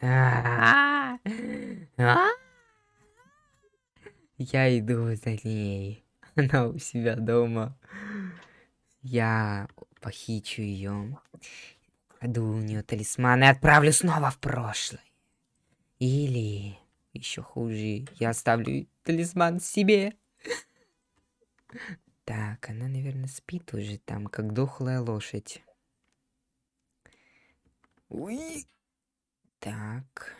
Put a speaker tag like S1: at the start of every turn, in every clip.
S1: А. Я иду за ней. Она у себя дома. Я похищу ее. Кладу у нее талисман и отправлю снова в прошлое. Или еще хуже, я оставлю талисман себе. Так, она, наверное, спит уже там, как дохлая лошадь. Уи. Так.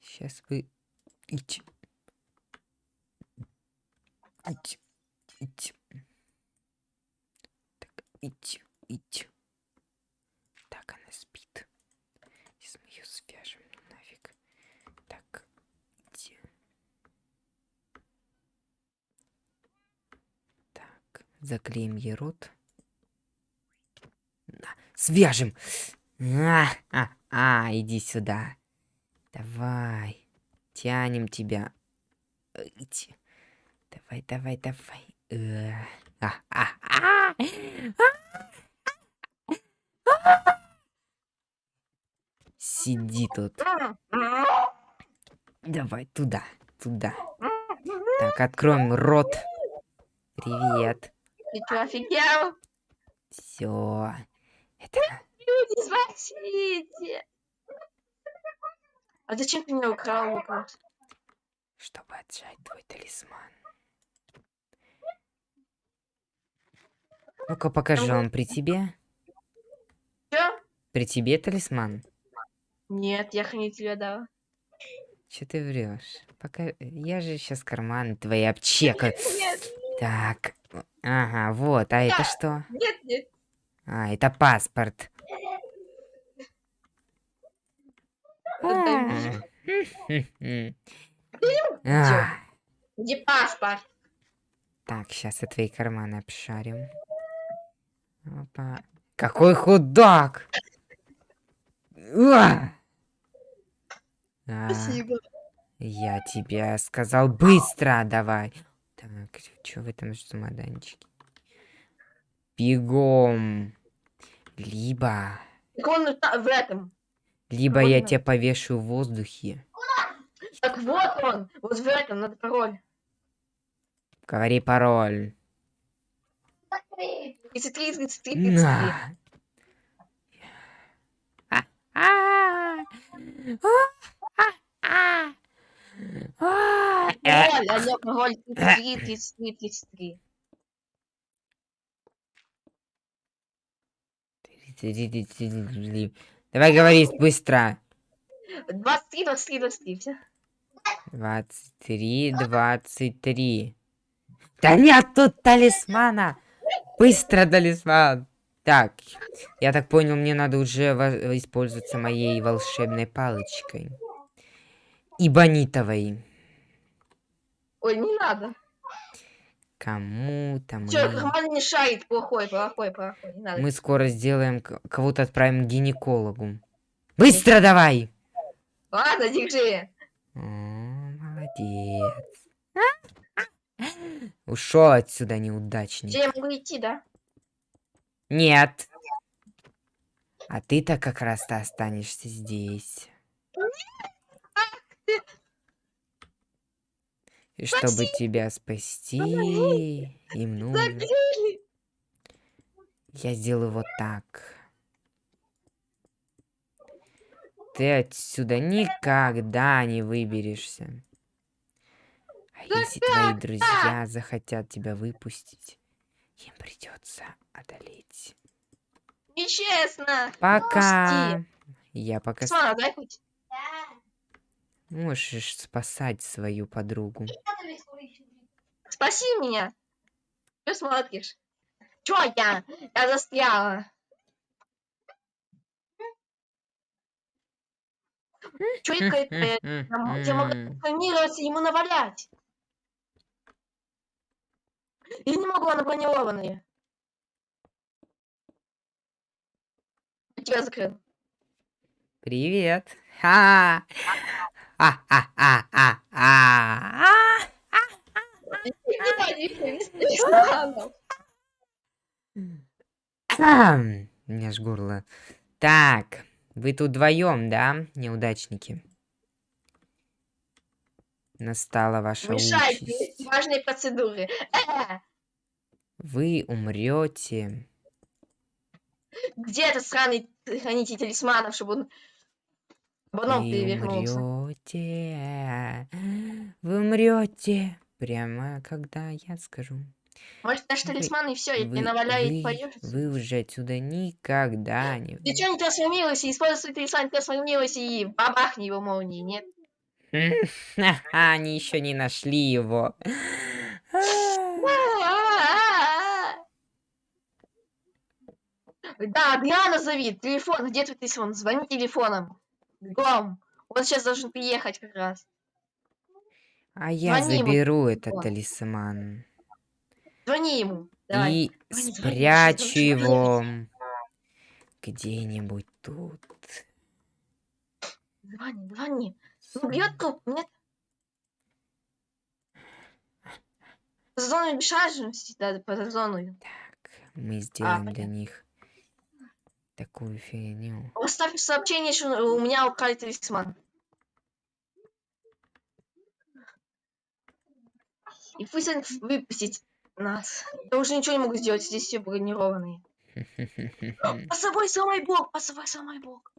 S1: Сейчас вы... Идите. Идите. Идите. Так, идите. Идите. Так, она спит. Сейчас мы ее свяжем нафиг. Так, идите. Так, заклеим ей рот. На, свяжем. А, а, а, иди сюда. Давай. Тянем тебя. Иди. Давай, давай, давай. Э, а, а, а. Сиди тут. Давай туда, туда. Так, откроем рот. Привет.
S2: Ты что, офигел?
S1: Все.
S2: Спасите! А зачем ты меня украл, Лукас?
S1: чтобы отжать твой талисман. Ну-ка, покажи он при тебе.
S2: Чё?
S1: При тебе талисман.
S2: Нет, я тебе дал.
S1: Че ты врешь? Пока я же сейчас карманы твои обчекаю.
S2: Нет,
S1: Так. Ага, вот. А это что?
S2: нет, нет.
S1: А, это паспорт.
S2: Отдай мне.
S1: А,
S2: Где паспорт?
S1: Так, сейчас я твои карманы обшарим. Опа. Какой худак! А,
S2: Спасибо.
S1: я тебе сказал быстро давай. Так, что в этом чемоданчике? Бегом. Либо...
S2: Так он в этом.
S1: Либо я
S2: Можно?
S1: тебя повешу в воздухе.
S2: Так вот он. Вот в этом, надо пароль.
S1: Говори пароль.
S2: 33, 33, 33.
S1: На. А, а, а,
S2: Пароль, алло, пароль 33, 33, 33.
S1: Давай говори быстро.
S2: 23, 23, 23, все.
S1: 23, 23. Да нет тут талисмана. Быстро талисман. Так, я так понял, мне надо уже использоваться моей волшебной палочкой. И бонитовой.
S2: Ой, не надо.
S1: Кому-то мы...
S2: Че, карман не шарит, плохой, плохой, плохой, не надо.
S1: Мы скоро сделаем... Кого-то отправим к гинекологу. Быстро давай!
S2: Ладно, держи.
S1: О, молодец. Ушел отсюда неудачник.
S2: Я могу идти, да?
S1: Нет. А ты-то как раз-то останешься здесь. Чтобы тебя спасти, им нужно...
S2: Закрыли.
S1: Я сделаю вот так. Ты отсюда никогда не выберешься. А если твои друзья захотят тебя выпустить, им придется одолеть.
S2: Нечестно.
S1: Пока. Я пока...
S2: Смотри, дай хоть.
S1: Можешь спасать свою подругу.
S2: Спаси меня. Что смотришь? Чё я? Я застряла. Это? Я я могу трансформироваться ему навалять. Я не могу, она бронированная. Я тебя закрыл.
S1: Привет. Ха. А, меня ж горло. Так, Вы тут вдвоем, да, неудачники? Настала ваша
S2: Мешайте,
S1: участь.
S2: важные процедуры. Э,
S1: Вы умрете.
S2: где этот сраный хранитель талисманов, чтобы он...
S1: Вы
S2: перевернулся.
S1: умрете. Вы умрете. Прямо когда я скажу.
S2: Может, наш талисман и все, и наваляет
S1: вы,
S2: поешь.
S1: вы уже отсюда никогда не...
S2: Ты что не трансформируйся, используй свой талисман, трансформируйся и бабахни его молнией, нет?
S1: Ха-ха, Они еще не нашли его.
S2: Да, Адриана зови, телефон, где твой телефон? Звони телефоном. Бегом. Он сейчас должен приехать как раз.
S1: А я
S2: Звони ему,
S1: заберу этот
S2: телефон.
S1: талисман.
S2: Звони ему. Давай.
S1: И
S2: Звони, звони,
S1: спрячу
S2: должен
S1: его где-нибудь тут.
S2: Звони, звони. Ну, бьет труп, нет? Зону безшажности, да, по зону.
S1: Так, мы сделаем для
S2: понятно.
S1: них такую фигню.
S2: Оставь сообщение, что у меня украли талисман. И пусть он выпустит нас. Я уже ничего не могу сделать, здесь все бронированные. По собой самый бог, по собой самый бог.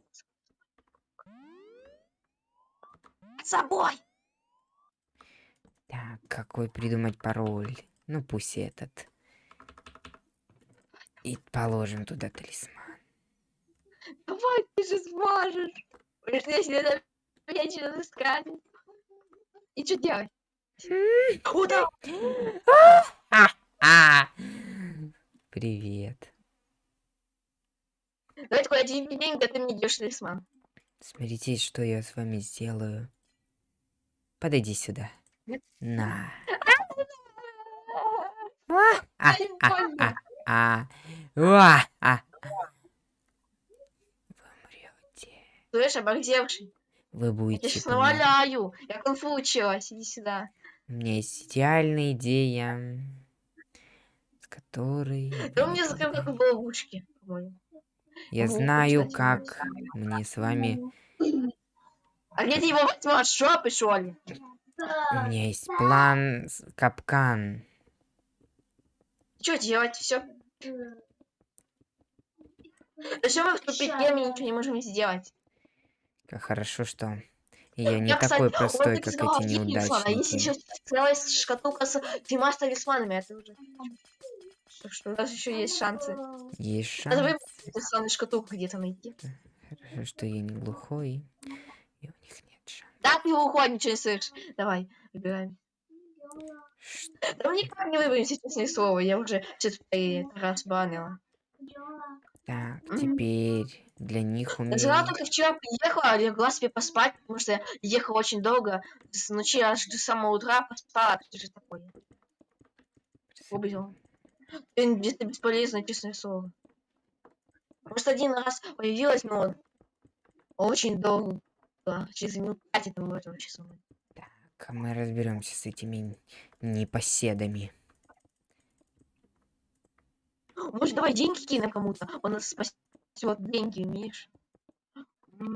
S2: Под собой.
S1: Так, какой придумать пароль? Ну пусть этот. И положим туда талисман.
S2: Давай, ты же сможешь. Если это вечно искать. И что делать? О, да!
S1: А! Привет.
S2: Давай такой один день, когда ты мне даешь талисман.
S1: Смотрите, что я с вами сделаю. Подойди сюда. На. А, а,
S2: Ай,
S1: а,
S2: больно.
S1: а. Уа, а. Вы умрете.
S2: Слышь, оборзевший.
S1: Вы
S2: Я
S1: будете
S2: сейчас
S1: понимать.
S2: наваляю. Я кунг-фу училась. Иди сюда.
S1: У меня есть идеальная идея, с которой...
S2: Да он мне закрыл как в ловушке.
S1: Я
S2: Ну,
S1: знаю,
S2: кстати,
S1: как мне с вами...
S2: А где ты его возьмешь? Шопы, что ли?
S1: У меня есть план, капкан.
S2: Что делать? Все. Зачем мы в тупике, мы ничего не можем сделать?
S1: Как хорошо, что я не
S2: Я, кстати,
S1: такой
S2: он
S1: простой, как эти
S2: один телефон, А есть еще
S1: неудачники.
S2: целая шкатулка с тремя талисманами. Это уже... Так что у нас еще есть шансы.
S1: Есть
S2: Надо
S1: шанс,
S2: выбрать шкатулку где-то найти.
S1: хорошо, что я не глухой, и у них нет шанса.
S2: Да, ты уходи, ничего не слышишь. Давай, выбираем.
S1: Ш-
S2: Да мы никак не выберемся, честное слово. Я уже четвертый раз
S1: Так, теперь для них у
S2: Я
S1: меня...
S2: только вчера приехала, легла себе поспать, потому что я ехала очень долго. С ночи аж до самого утра поспала. Что же такое? Убил. Ты где-то бесполезно, честное слово. Может, один раз появилась, но очень долго. Через минут пять это этого часа.
S1: Так, мы разберемся с этими непоседами.
S2: Может, давай деньги кинем кому-то? Он нас спасет деньги, умеешь?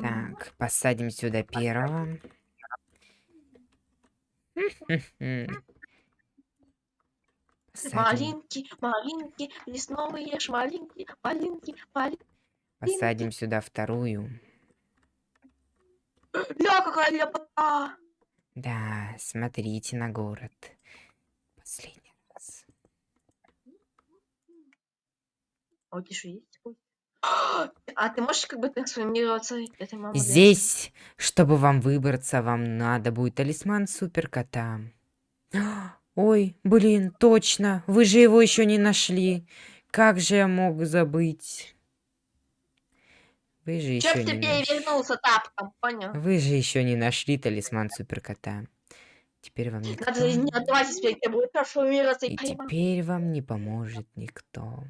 S1: Так, посадим сюда первого.
S2: Малинки, малинки, лесновые шмалинки, малинки, малинки.
S1: Посадим сюда вторую.
S2: Ля, какая ляпота!
S1: Да, смотрите на город. Последний раз.
S2: А у что есть? Ой. А ты можешь как бы трансформироваться? Это мама.
S1: Здесь, чтобы вам выбраться, вам надо будет талисман суперкота. Ой, блин, точно. Вы же его еще не нашли. Как же я мог забыть? Вы же еще не нашли.
S2: перевернулся тапком, понял?
S1: Вы же еще не нашли талисман суперкота. Теперь вам никто.
S2: Надо не отдавать теперь, будет трансформироваться и
S1: И теперь вам не поможет никто.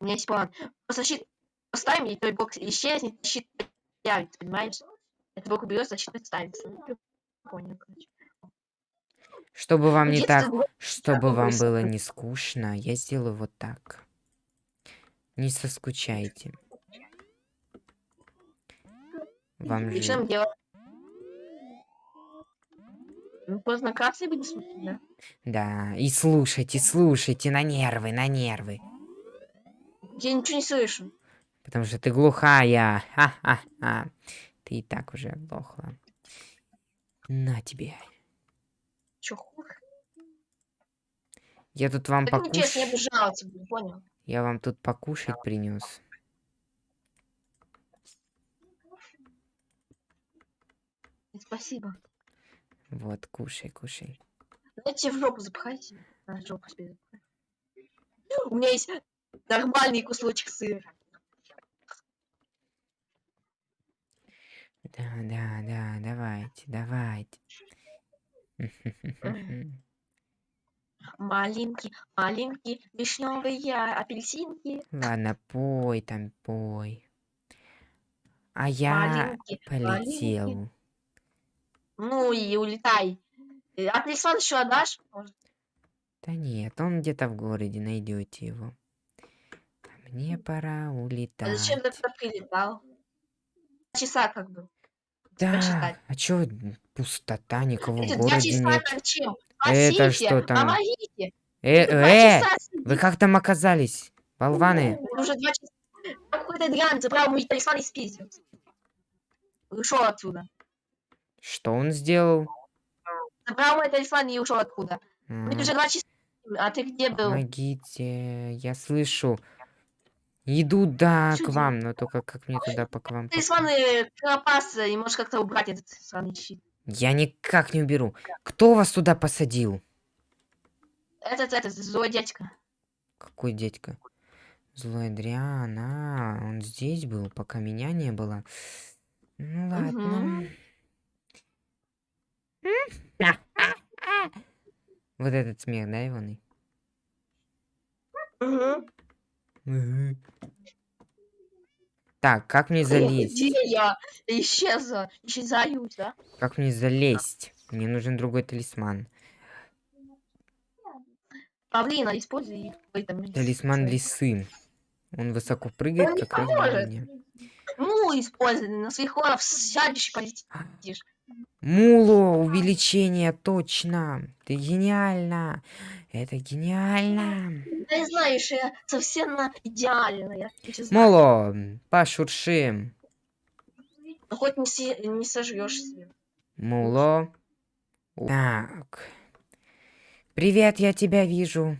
S2: У меня есть план. Просто щит поставим, и твой блок исчезнет, и щит появится, понимаешь? Этот блок уберется, а щит останется. Ну, Понял, короче.
S1: Чтобы вам не так, чтобы вам было не скучно, я сделаю вот так. Не соскучайте. Вам же...
S2: Ну, поздно красный будет смотреть, да?
S1: Да, и слушайте, слушайте, на нервы, на нервы.
S2: Я ничего не слышу.
S1: Потому что ты глухая. Ха-ха-ха. Ты и так уже оглохла. На тебе.
S2: Чё, хуй?
S1: Я тут вам
S2: Так я
S1: покуш...
S2: буду жаловаться, буду, понял?
S1: Я вам тут покушать принес.
S2: Спасибо.
S1: Вот, кушай, кушай.
S2: Дайте в жопу запахайте. На жопу себе. У меня есть нормальный кусочек сыра.
S1: Да, да, да, давайте, давайте.
S2: Маленький, маленький, вишневые апельсинки.
S1: Ладно, пой там, пой. А я
S2: Маленький,
S1: полетел.
S2: маленький. Ну и улетай. А телефон еще отдашь?
S1: Да нет, он где-то в городе, найдете его. А мне пора
S2: а
S1: улетать.
S2: зачем ты прилетал? Часа как бы.
S1: Да, а чё пустота, никого в
S2: два
S1: городе нет. Это что там?
S2: Помогите.
S1: Э, э, вы
S2: сидит.
S1: как там оказались, болваны?
S2: Уже два часа. Какой-то дрянь забрал мой телефон и спиздил. Ушел отсюда.
S1: Что он сделал?
S2: Забрал мой телефон и ушел откуда.
S1: А,
S2: уже два часа. А ты где был?
S1: Помогите, я слышу. Иду, да,
S2: Чё
S1: к вам, но только как мне туда по к вам попасть?
S2: Телефон и пропас, и можешь как-то убрать этот сраный щит.
S1: Я никак не уберу. Кто вас туда посадил?
S2: Этот, этот, злой дядька.
S1: Какой дядька? Злой Адриан, а, он здесь был, пока меня не было. Ну ладно. Вот этот смех, да, Иваны?
S2: Мгм.
S1: Так, как мне залезть?
S2: Где я? Исчезла. Исчезаю, да?
S1: Как мне залезть? Мне нужен другой талисман.
S2: Павлина, используй.
S1: Талисман лисы. Он высоко прыгает,
S2: Он
S1: как раз меня.
S2: Ну, используй, на своих лоров сядешь и полетишь.
S1: Муло, увеличение, точно. Ты гениально. Это гениально.
S2: Да не знаешь, я совсем на идеальная.
S1: Муло, пошуршим.
S2: Ну, хоть не, си- не сожрешь себе.
S1: Муло. Так. Привет, я тебя вижу.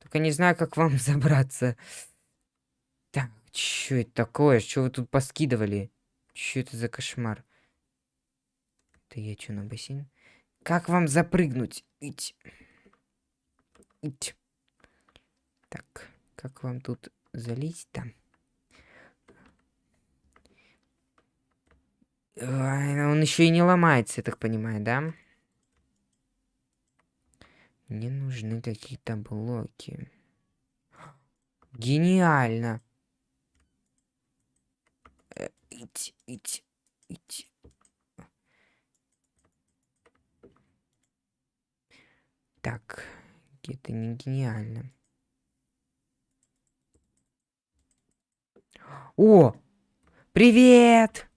S1: Только не знаю, как вам забраться. Так, что это такое? Что вы тут поскидывали? Что это за кошмар? Это я что, на бассейн? Как вам запрыгнуть? Ить. Ить. Так, как вам тут залезть там? Ай, Он еще и не ломается, я так понимаю, да? Мне нужны какие-то блоки. Гениально. Э, Ить, ить, ить. Так, это не гениально. О! Привет!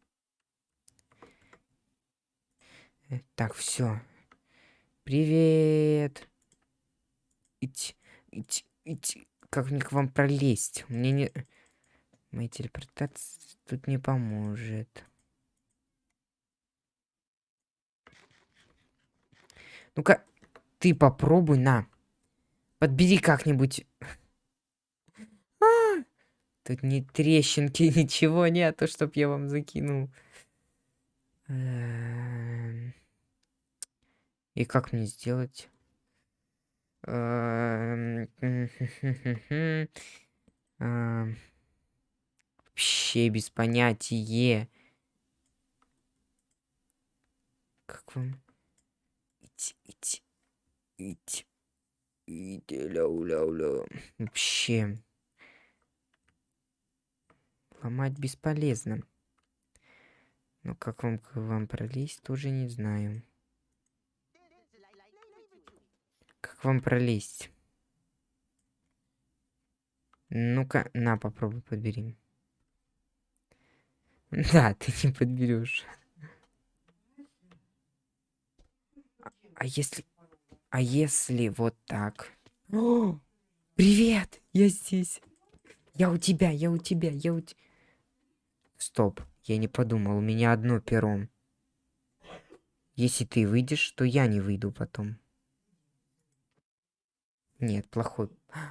S1: Э, Так, все. Привет. Ить, ить, ить. Как мне к вам пролезть? Мне не... Моя телепортация тут не поможет. Ну-ка, ты попробуй, на. Подбери как-нибудь. А! Тут ни трещинки, ничего нету, чтоб я вам закинул. Эм. И как мне сделать? Эм, Эм, Вообще без понятия. Как вам? Ить, ить, ить, ить, ля-ля-ля. Вообще. Ломать бесполезно. Но как вам, к вам пролезть, тоже не знаю. Как вам пролезть? Ну-ка, на, попробуй подбери. Да, ты не подберешь. А- А если... А если вот так? О, привет! Я здесь. Я у тебя, я у тебя, я у тебя. Стоп, я не подумал, у меня одно перо. Если ты выйдешь, то я не выйду потом. Нет, плохой.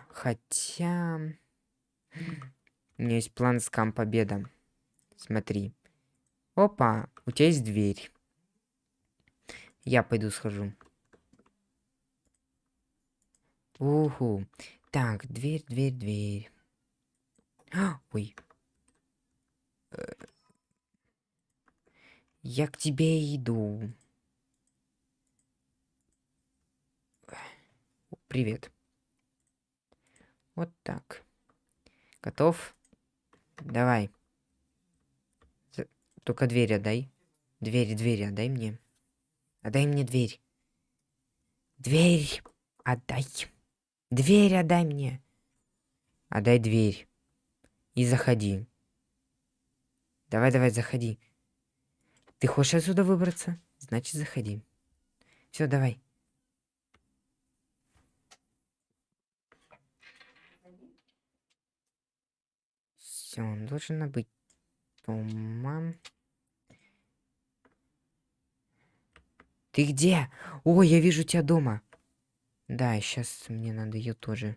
S1: Хотя... У меня есть план скам победа. Смотри. Опа, у тебя есть дверь. Я пойду схожу. Уху. Так, дверь, дверь, дверь. А, ой. Э, Я к тебе иду. Привет. Вот так. Готов? Давай. Только дверь отдай. Дверь, дверь отдай мне. Отдай мне дверь. Дверь отдай. Дверь отдай мне. Отдай дверь. И заходи. Давай, давай, заходи. Ты хочешь отсюда выбраться? Значит, заходи. Все, давай. Все, он должен быть дома. Ты где? О, я вижу тебя дома. Да, сейчас мне надо ее тоже.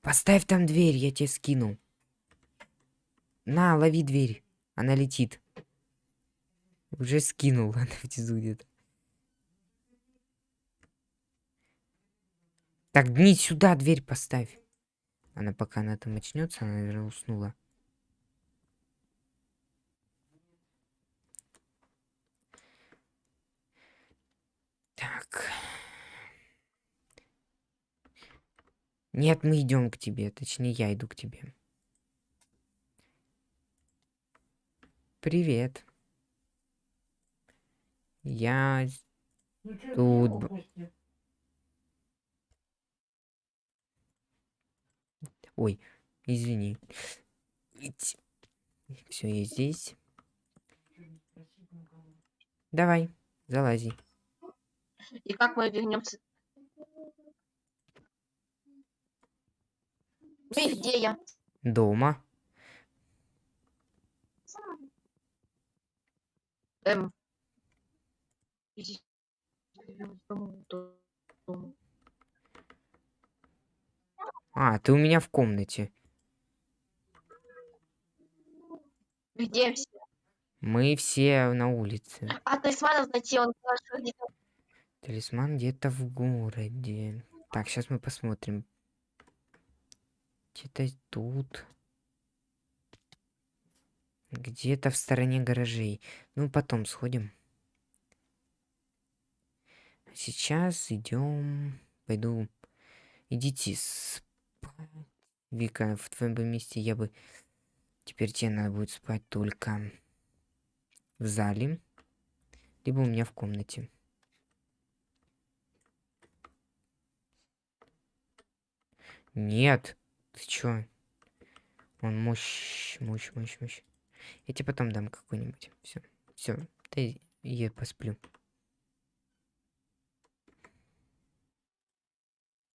S1: Поставь там дверь, я тебе скину. На, лови дверь. Она летит. Уже скинул, она внизу где-то. Так, не сюда дверь поставь. Она пока она там очнется, она, наверное, уснула. Так. Нет, мы идем к тебе. Точнее, я иду к тебе. Привет. Я з- тут. Ой, извини. Все, я здесь. Давай, залази.
S2: И как мы вернемся? Ну и где я?
S1: Дома.
S2: Эм.
S1: А, ты у меня в комнате.
S2: Где все?
S1: Мы все на улице.
S2: А талисманов найти, он где-то
S1: Талисман где-то в городе. Так, сейчас мы посмотрим. Где-то тут. Где-то в стороне гаражей. Ну, потом сходим. Сейчас идем. Пойду. Идите спать. Вика, в твоем бы месте я бы... Теперь тебе надо будет спать только в зале. Либо у меня в комнате. Нет. Ты чё? Он мощь, мощь, мощь, мощь. Я тебе потом дам какой-нибудь. Все, все. Ты я посплю.